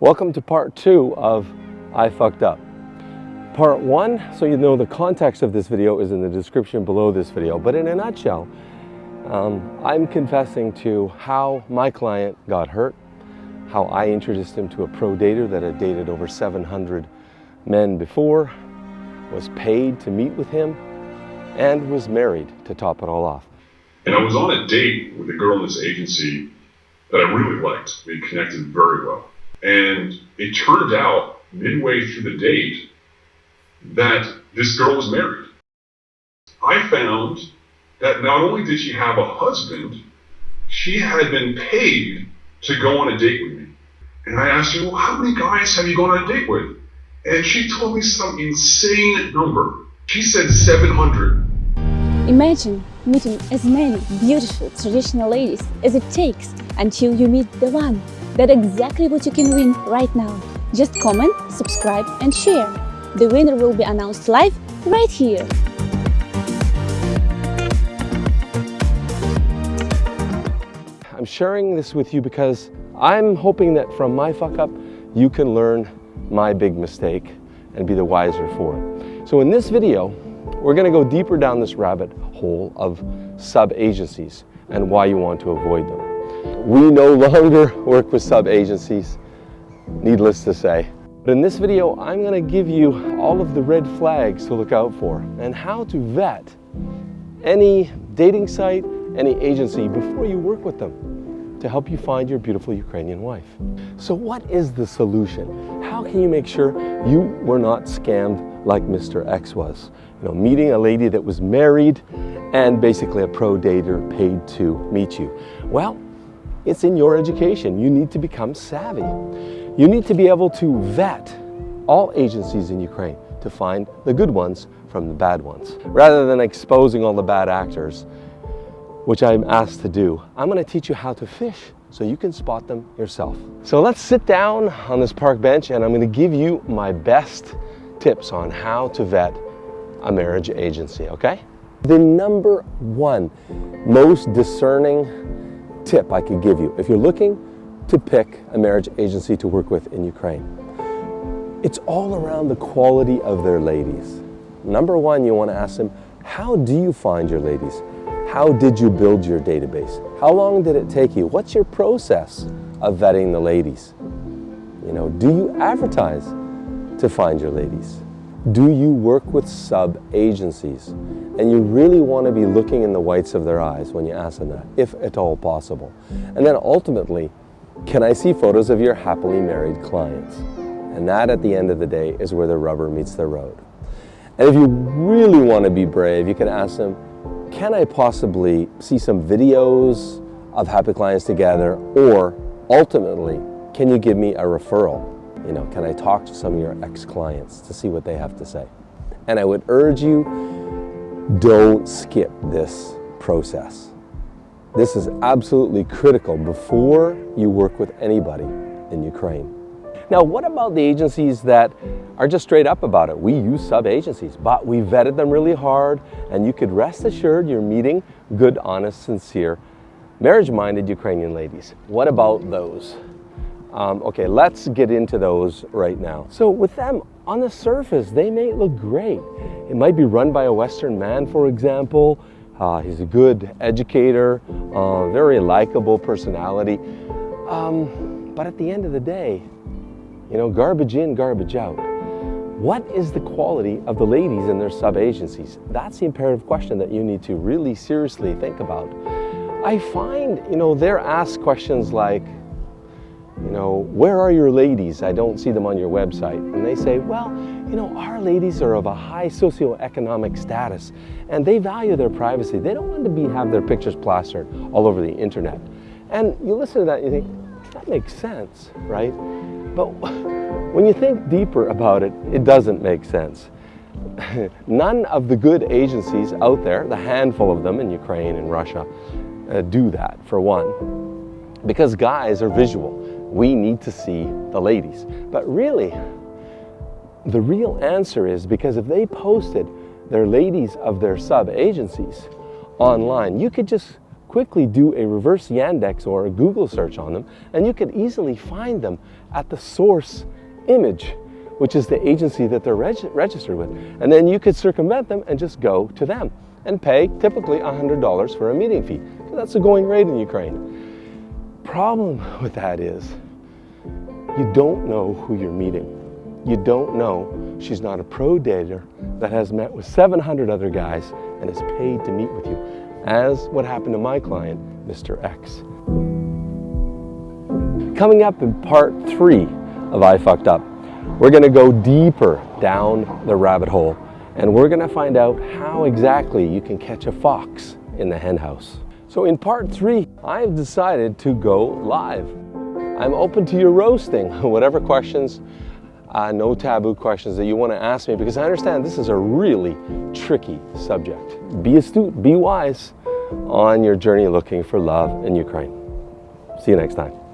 Welcome to part two of I Fucked Up. Part one, so you know the context of this video is in the description below this video, but in a nutshell, um, I'm confessing to how my client got hurt, how I introduced him to a pro dater that had dated over 700 men before, was paid to meet with him, and was married to top it all off. And I was on a date with a girl in this agency that I really liked. We connected very well. And it turned out midway through the date that this girl was married. I found that not only did she have a husband, she had been paid to go on a date with me. And I asked her, well, how many guys have you gone on a date with? And she told me some insane number. She said 700. Imagine meeting as many beautiful traditional ladies as it takes until you meet the one. That's exactly what you can win right now. Just comment, subscribe and share. The winner will be announced live right here. I'm sharing this with you because I'm hoping that from my fuck up, you can learn my big mistake and be the wiser for it. So in this video, we're gonna go deeper down this rabbit hole of sub-agencies and why you want to avoid them. We no longer work with sub-agencies, needless to say. But in this video, I'm gonna give you all of the red flags to look out for and how to vet any dating site, any agency before you work with them to help you find your beautiful Ukrainian wife. So what is the solution? How can you make sure you were not scammed like Mr. X was? You know, meeting a lady that was married and basically a pro dater paid to meet you. Well, it's in your education. You need to become savvy. You need to be able to vet all agencies in Ukraine to find the good ones from the bad ones. Rather than exposing all the bad actors, which I'm asked to do, I'm gonna teach you how to fish so you can spot them yourself. So let's sit down on this park bench and I'm gonna give you my best tips on how to vet a marriage agency, okay? The number one most discerning tip I could give you if you're looking to pick a marriage agency to work with in Ukraine. It's all around the quality of their ladies. Number one, you want to ask them, how do you find your ladies? How did you build your database? How long did it take you? What's your process of vetting the ladies? You know, do you advertise to find your ladies? Do you work with sub-agencies? And you really want to be looking in the whites of their eyes when you ask them that, if at all possible. And then ultimately, can I see photos of your happily married clients? And that at the end of the day is where the rubber meets the road. And if you really want to be brave, you can ask them, can I possibly see some videos of happy clients together? Or ultimately, can you give me a referral? You know, can I talk to some of your ex-clients to see what they have to say? And I would urge you, don't skip this process. This is absolutely critical before you work with anybody in Ukraine. Now, what about the agencies that are just straight up about it? We use sub-agencies, but we vetted them really hard, and you could rest assured you're meeting good, honest, sincere, marriage-minded Ukrainian ladies. What about those? Um, okay, let's get into those right now. So with them, on the surface, they may look great. It might be run by a Western man, for example. Uh, he's a good educator, uh, very likable personality. Um, but at the end of the day, you know, garbage in, garbage out. What is the quality of the ladies in their sub-agencies? That's the imperative question that you need to really seriously think about. I find, you know, they're asked questions like, you know, where are your ladies? I don't see them on your website. And they say, well, you know, our ladies are of a high socioeconomic status and they value their privacy. They don't want to be have their pictures plastered all over the internet. And you listen to that and you think, that makes sense, right? But when you think deeper about it, it doesn't make sense. None of the good agencies out there, the handful of them in Ukraine and Russia, uh, do that, for one. Because guys are visual we need to see the ladies. But really, the real answer is because if they posted their ladies of their sub-agencies online, you could just quickly do a reverse Yandex or a Google search on them, and you could easily find them at the source image, which is the agency that they're reg- registered with. And then you could circumvent them and just go to them and pay typically $100 for a meeting fee. That's the going rate in Ukraine. The problem with that is you don't know who you're meeting. You don't know she's not a pro dater that has met with 700 other guys and is paid to meet with you, as what happened to my client, Mr. X. Coming up in part three of I Fucked Up, we're gonna go deeper down the rabbit hole and we're gonna find out how exactly you can catch a fox in the henhouse. So in part three, I've decided to go live. I'm open to your roasting, whatever questions, uh, no taboo questions that you want to ask me because I understand this is a really tricky subject. Be astute, be wise on your journey looking for love in Ukraine. See you next time.